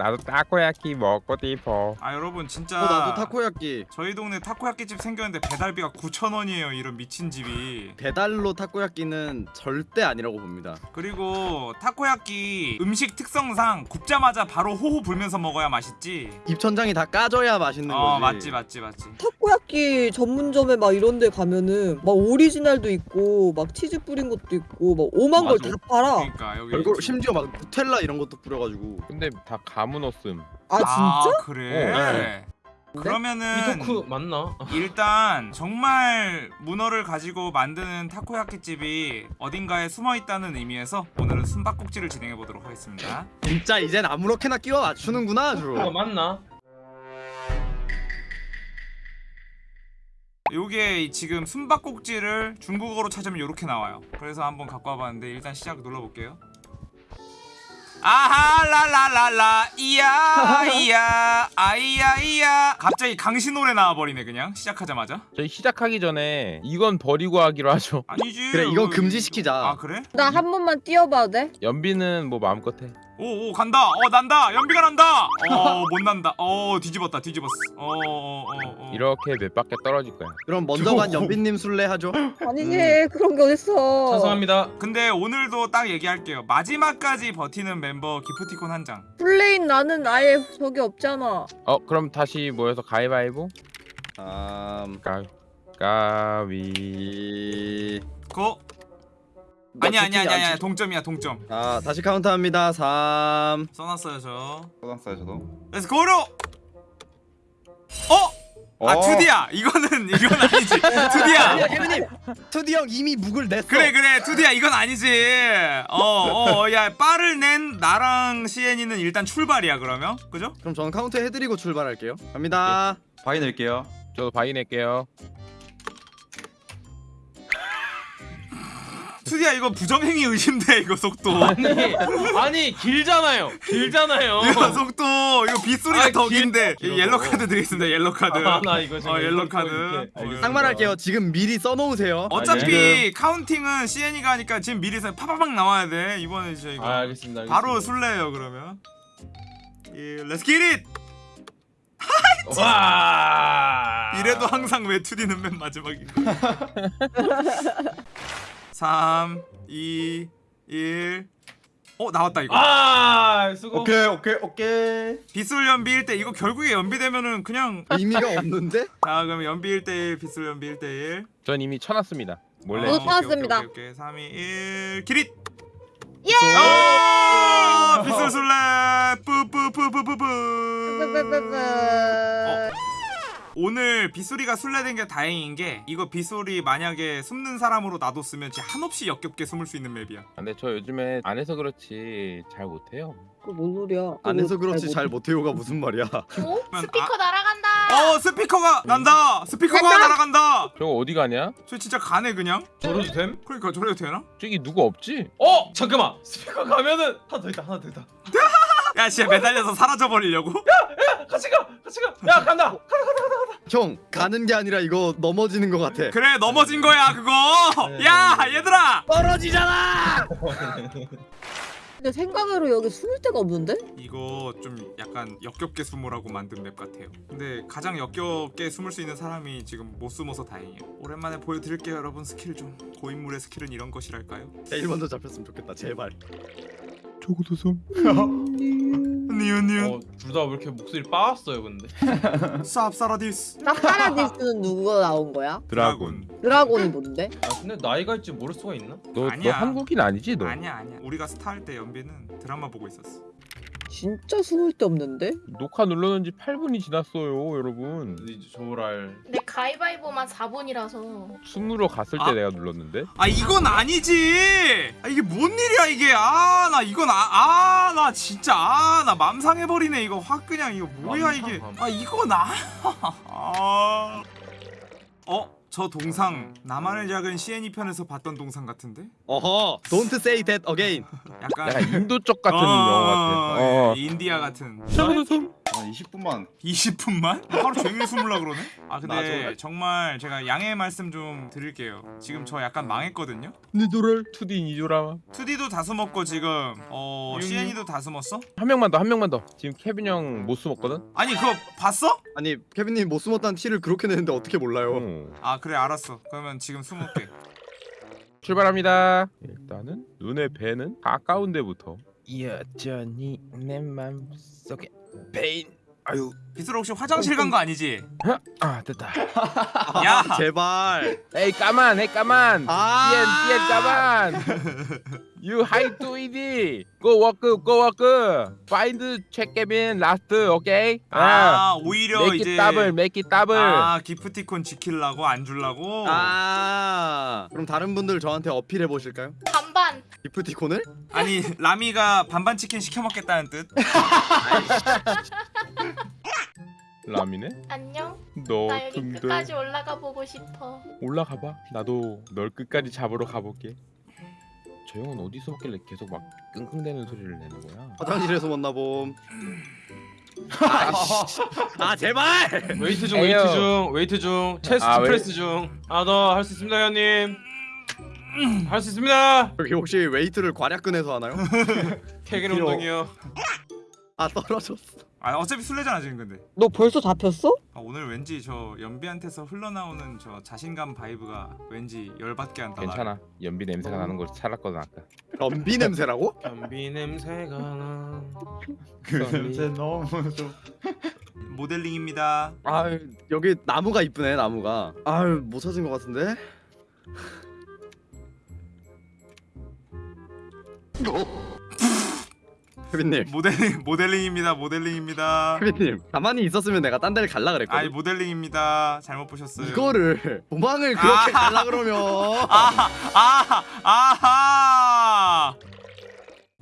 나도 타코야키 먹고 싶어. 아 여러분 진짜 어 나도 타코야끼 저희 동네 타코야끼 집 생겼는데 배달비가 9,000원이에요 이런 미친 집이. 배달로 타코야끼는 절대 아니라고 봅니다. 그리고 타코야끼 음식 특성상 굽자마자 바로 호호 불면서 먹어야 맛있지? 입천장이 다 까져야 맛있는 어 거지. 맞지 맞지 맞지. 타코야끼 전문점에 막 이런 데 가면은 막 오리지널도 있고 막 치즈 뿌린 것도 있고 막 오만 걸 다. 팔아. 그러니까 여기 심지어 막 누텔라 이런 것도 뿌려가지고. 근데 다가 문어 없음. 아 진짜? 그래 어, 네. 그러면은 미토크 맞나? 일단 정말 문어를 가지고 만드는 타코야끼 집이 어딘가에 숨어 있다는 의미에서 오늘은 숨바꼭질을 진행해 보도록 하겠습니다. 진짜 이젠 아무렇게나 끼워 맞추는구나 그거 아주 맞나? 요게 이 지금 숨바꼭질을 중국어로 찾으면 이렇게 나와요. 그래서 한번 갖고 와봤는데 일단 시작 눌러볼게요. 아하 라라라라 이야 이야 아이야 이야 갑자기 강신 노래 나와버리네 그냥 시작하자마자 저희 시작하기 전에 이건 버리고 하기로 하죠. 아니지 그래 이건 금지시키자 아 그래? 나 한 번만 뛰어봐도 돼? 연비는 뭐 마음껏 해. 오오 간다. 어 난다. 연비가 난다. 어 못 난다. 어 뒤집었다 뒤집었어. 어어어 어, 어. 이렇게 몇 바퀴 떨어질 거야. 그럼 먼저 간 연빈님 술래 하죠? 아니지 그런 게 어딨어. 찬성합니다. 근데 오늘도 딱 얘기할게요. 마지막까지 버티는 멤버 기프티콘 한장. 플레인 나는 아예 저기 없잖아. 어 그럼 다시 모여서 가위바위보. 음... 가 가위. 이... 고. 너 아니 아니 아니 아니? 동점이야 동점. 자 다시 카운트합니다. 3 써놨어요 저. 써놨어요 저도. 그래서 고로 어? 아 어. 투디야. 이거는 이건 아니지. 투디야. 케빈님. 투디 형 이미 묵을 냈어. 그래 그래. 투디야 이건 아니지. 어어야 빠를 낸 나랑 시엔이는 일단 출발이야 그러면. 그죠? 그럼 저는 카운트 해드리고 출발할게요. 갑니다. 바위 낼게요. 저도 바위 낼게요. 투디야 이거 부정행위 의심돼 이거 속도 아니 아니 길잖아요. 길잖아요. 이거 속도 이거 빗소리가 아, 더 길- 긴데 길어. 옐로 카드 드리겠습니다 옐로 카드 아, 나 이거 지금 어 옐로 카드. 어. 상말할게요 지금 미리 써놓으세요 어차피 counting은 시엔이가 하니까 지금 미리 서 파파박 나와야 돼 이번에 이제 이거 아, 알겠습니다. 알겠습니다. 바로 술래요 그러면 예, Let's get it 와. 이래도 항상 왜 2D는 맨 마지막인 거야 3 2 1 어, 나왔다 이거 아, 수고. 오케이 오케이 오케이 빗솔 연비 1대 이거 결국에 연비되면은 그냥 의미가 없는데? 자 그럼 연비 1대1 빗솔 연비 1대1 전 이미 쳐놨습니다. 몰래. 저도 찾았습니다. 오케이, 오케이, 오케이. 3 2 1 기릿 예! 아 빗솔 술래 뿌뿌뿌뿌뿌뿌 어. 오늘 빗소리가 술래된 게 다행인 게 이거 빗소리 만약에 숨는 사람으로 놔뒀으면 진짜 한없이 역겹게 숨을 수 있는 맵이야 근데 저 요즘에 안 해서 그렇지 잘 못해요. 그 뭔 소리야 안 해서 그렇지 못- 잘 못해요가 무슨 말이야 어? 스피커 날아간다. 어 스피커가 난다 스피커가 간다! 날아간다 저거 어디 가냐? 저 진짜 가네 그냥 저러도 됨? 그러니까 저래도 되나? 저기 누구 없지? 어, 잠깐만. 스피커 가면은 하나 더 있다. 하나 더 있다. 야 진짜 매달려서 사라져버리려고? 같이 가. 같이 가. 야, 간다. 형 가는 게 아니라 이거 넘어지는 것 같아. 그래 넘어진 거야 그거. 야 얘들아! 떨어지잖아! 근데 생각으로 여기 숨을 데가 없는데? 이거 좀 약간 역겹게 숨으라고 만든 맵 같아요. 근데 가장 역겹게 숨을 수 있는 사람이 지금 못 숨어서 다행이에요. 오랜만에 보여드릴게요 여러분. 스킬 좀 고인물의 스킬은 이런 것이랄까요? 제일 먼저 잡혔으면 좋겠다 제발. 저거도 숨. 니은 니은 어, 둘다 왜 이렇게 목소리 빠았어요, 근데? 쌉사라디스 사파라디스는 누구가 나온 거야? 드라군. 드라곤이 뭔데? 아, 근데 나이가 있지 모를 수가 있나? 너, 너 아니야. 한국인 아니지 너? 아니야 아니야 우리가 스타 할 때 연비는 드라마 보고 있었어 진짜 숨을 데 없는데? 녹화 눌러놓은 지 8분이 지났어요 여러분. 이제 저랄. 근데 가위바위보만 4분이라서. 숨으로 갔을 때 아. 내가 눌렀는데. 아 이건 아니지 아 이게 뭔 일이야 이게 아 나 이건 아나 진짜 아 나 맘상해버리네 이거 확 그냥 이거 뭐야 맘상, 이게 맘. 아 이건 아 어? 저 동상 나만을 작은 CNE 편에서 봤던 동상 같은데? 어허 Don't say that again 약간 약간 인도 쪽 같은 어, 영화 같아. 어. 예, 인디아 같은 20분만 20분만? 하루 종일 숨으려 그러네? 아 근데 맞아. 정말 제가 양해 말씀 좀 드릴게요 지금 저 약간 망했거든요? 니도를 투디 니조라 2D도 다 숨었고 지금 어 음. CN이도 다 숨었어? 한 명만 더한 명만 더 지금 케빈 형 못 숨었거든 아니 그거 봤어? 아니 케빈님 못 숨었다는 티를 그렇게 내는데 어떻게 몰라요? 어. 아 그래 알았어 그러면 지금 숨을게 출발합니다 일단은 눈에 뵈는 가까운 데부터 여전히 내 맘속에 베인 아유 빗소라 혹시 화장실 간 거 아니지? 아 됐다 야! 제발. 에이 까만 에이 까만 아. 띠엔 띠엔 까만 You hide to it Go work go work Find check Kevin last okay 아 오히려 make 이제 it double make it double 아 기프티콘 지킬라고 안 줄라고? 아. 그럼 다른 분들 저한테 어필해 보실까요? 반반. 기프티콘을? 아니 라미가 반반 치킨 시켜 먹겠다는 뜻? 라미네 안녕. 너 나 여기 등들 끝까지 올라가 보고 싶어. 올라가봐 나도 널 끝까지 잡으러 가볼게 저 형은 어디서 먹길래 계속 막 끙끙대는 소리를 내는 거야 화장실에서 만나 봄. 아이씨. 아 제발. 웨이트 중 에요. 웨이트 중 웨이트 중 chest 아, 프레스 중 하나 더할수 있습니다 형님 할수 있습니다 여기 혹시 웨이트를 괄약근에서 하나요? 케겔 필요- 운동이요 아 떨어졌어. 아 어차피 술래잖아 지금 근데 너 벌써 잡혔어? 아, 오늘 왠지 저 연비한테서 흘러나오는 저 자신감 vibe가 왠지 열받게 한다 괜찮아 연비 냄새가 나는 걸 찾았거든 아까 럼비 냄새라고? 변비 냄새가 나그 냄새 너무 좀 모델링입니다 아 여기 나무가 이쁘네 나무가. 아유 못 찾은 것 같은데. 케빈님, 모델링 모델링입니다 모델링입니다 케빈님 가만히 있었으면 내가 딴 데를 갈라 그랬거든. 아이 모델링입니다 잘못 보셨어요 이거를 도망을 그렇게 아. 갈라 그러면 아하 아하 아하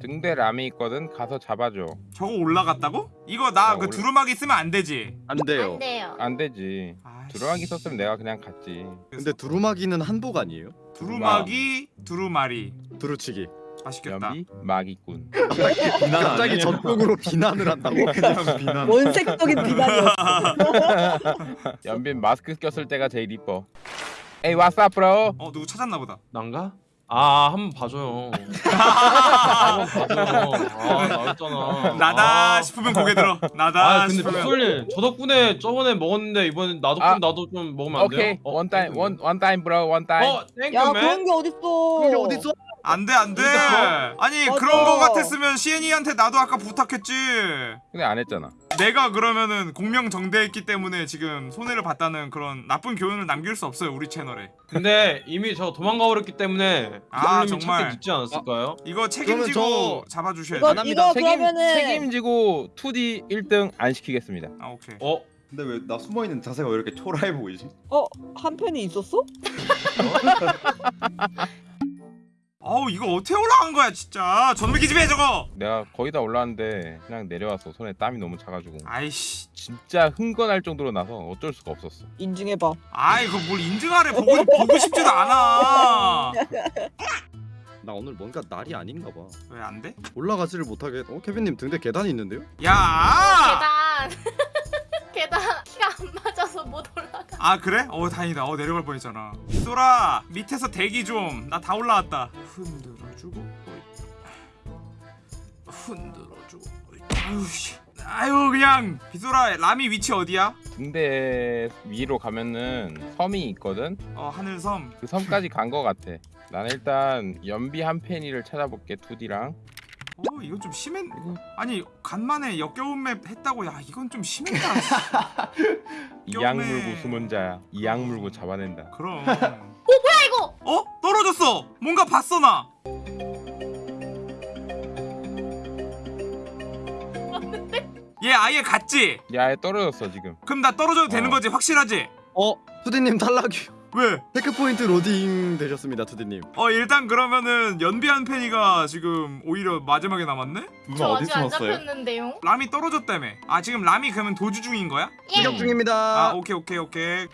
등대 람이 있거든 가서 잡아줘 저거 올라갔다고? 이거 나 어, 그 두루마기 쓰면 안 되지 안 돼요. 안 돼요. 안 되지 아이씨. 들어가기 썼으면 내가 그냥 갔지 근데 두루마기는 한복 아니에요? 두루마기 두루마리 두루치기. 맛있겠다. 연비? 마기꾼. 갑자기? 전국으로 비난을 한다고? 그냥 비난 원색적인 비난이었어. 연빈 마스크 꼈을 때가 제일 이뻐. 에이 up bro 어 누구 찾았나 보다. 난가? 아 한번 봐줘요. 한번 봐줘요. 아 나였잖아. 나다 아. 싶으면 고개 들어. 나다 아 근데 싶으면. 빗솔님 저 덕분에 저번에 먹었는데 이번에 나도 아. 나도 좀 먹으면 안 돼요? 오케이. one time bro. One time. 어 thank you yeah man 그런 게 어딨어? 그게 어딨어? 안돼 안돼 그러니까 아니 맞아. 그런 거 같았으면 시엔이한테 나도 아까 부탁했지 근데 안 했잖아 내가 그러면은 공명정대했기 때문에 지금 손해를 봤다는 그런 나쁜 교훈을 남길 수 없어요 우리 채널에 근데 이미 저 도망가 버렸기 때문에 아, 정말. 늦지 않았을까요? 이거 책임지고 잡아주셔야 이거 돼. 합니다. 이거 책임, 그러면은 책임지고 2D 1등 안 시키겠습니다 아 오케이 어? 근데 왜 나 숨어있는 자세가 왜 이렇게 초라해 보이지? 어 한 편이 있었어? 어우 이거 어떻게 올라간 거야 진짜 전기 기집애 저거 내가 거의 다 올라왔는데 그냥 내려왔어 손에 땀이 너무 차가지고 아이씨 진짜 흥건할 정도로 나서 어쩔 수가 없었어 인증해봐. 아이 그뭘 인증하래 보고 보고 싶지도 않아 나 오늘 뭔가 날이 아닌가 봐. 왜 안 돼? 올라가지를 못하게. 어 케빈님 등대 계단이 있는데요? 야! 계단. 계단 맞아서 못 올라가. 아 그래? 어 다행이다 어 내려갈 뻔했잖아 소라 밑에서 대기 좀 나 다 올라왔다 흔들어주고. 흔들어주고 어이. 아유 씨 아유 그냥 비소라 라미 위치 어디야? 등대 위로 가면은 섬이 있거든 어 하늘섬 그 섬까지 간 거 같아 나는 일단 연비 한 팬이를 찾아볼게 2D랑 어 이건 좀 심했 아니 간만에 역겨운 맵 했다고 야 이건 좀 심했다 연매. 물고 숨은 자야 이악 물고 잡아낸다 그럼 아이고. 어? 떨어졌어 뭔가 봤어 나 얘 아예 갔지? 야에 떨어졌어 지금 그럼 나 떨어져도 되는 어. 거지 확실하지? 어 투디님 탈락이요. 왜? 테크 포인트 로딩 되셨습니다 투디님. 어 일단 그러면은 연비한 팬이가 지금 오히려 마지막에 남았네? 누나 저 어디 아직 안 숨었어요? 잡혔는데요. 람이 떨어졌다며 아 지금 람이 그러면 도주 중인 거야? 예. 공격 중입니다. 아 오케이 오케이 오케이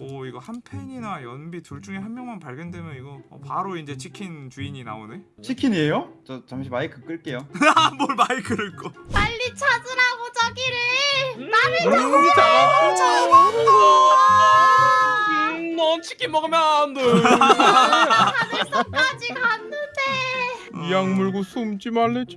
오 이거 한 팬이나 연비 둘 중에 한 명만 발견되면 이거 어, 바로 이제 치킨 주인이 나오네 치킨이에요? 저 잠시 마이크 끌게요 뭘 마이크를 꺼 빨리 찾으라고 저기를. 음, 잡았고. 음, 넌 치킨 먹으면 안 돼. 하늘섬까지 갔는데 이악 물고 숨지 말래지.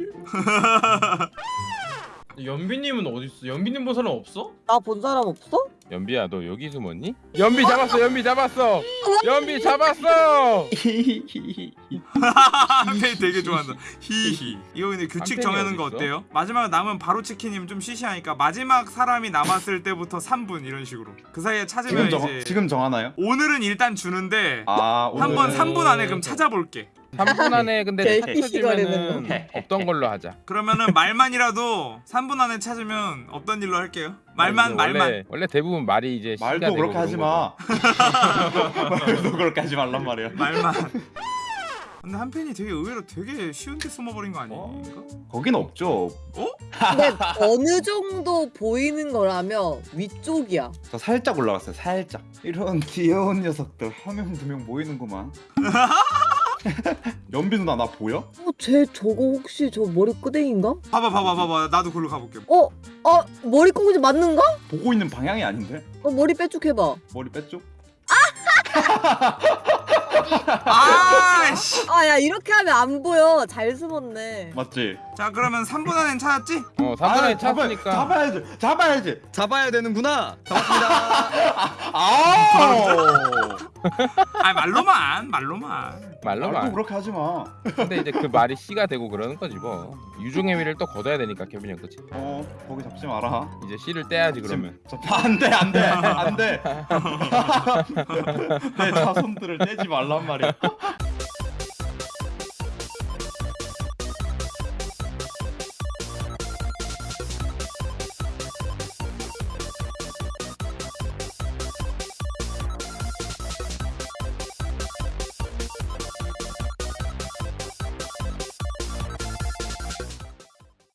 연비님은 어디 있어? 연비님 본 사람 없어? 나 본 사람 없어? 연비야 너 여기 숨었니? 연비 잡았어 연비 잡았어 연비 잡았어 한편이 되게 좋아한다. 히히. 이거 근데 규칙 정하는 거? 어때요? 마지막 남은 바로 치킨이면 좀 시시하니까 마지막 사람이 남았을 때부터 3분 이런 식으로. 그 사이에 찾으면 지금 정 이제 지금 정하나요? 오늘은 일단 주는데 아 한번 오늘은- 3분 안에 그럼 찾아볼게. 3분 안에 근데 개피 시간에는 찾으면은 없던 걸로 하자 그러면은 말만이라도 3분 안에 찾으면 없던 일로 할게요. 말만 원래, 말만. 원래 대부분 말이 이제 시가 말도 되고 그렇게 그런 하지 거죠. 마. 말도 그렇게 하지 말란 말이야. 말만. 근데 한편이 되게 의외로 되게 쉬운데 숨어버린 거 아닌가? 거긴 없죠. 근데 어느 정도 보이는 거라면 위쪽이야 저 살짝 올라갔어요. 살짝. 이런 귀여운 녀석들 한 명 두 명 모이는구만. 연비 누나 나 보여? 어, 쟤 저거 혹시 저 머리 끄댕인가? 봐봐 봐봐 봐봐 나도 글로 가볼게. 어? 어? 머리 꼬부지 맞는가? 보고 있는 방향이 아닌데? 어, 머리 빼쭉 해봐 머리 뺐죠? 아씨. 아야 이렇게 하면 안 보여 잘 숨었네 맞지? 자 그러면 3분 안엔 찾았지? 어 3분 안에 아, 찾으니까 잡아야지. 잡아야지. 잡아야 되는구나. 잡았습니다. 아. 아 말로만 말로만. 말로 말도 말 그렇게 하지 마. 근데 이제 그 말이 씨가 되고 그러는 거지 뭐 유종의 미를 또 거둬야 되니까 케빈 형 그치? 어 거기 잡지 마라. 이제 씨를 떼야지 그러면 저, 안돼 안돼 안돼. 내 자손들을 떼지 말란 말이야.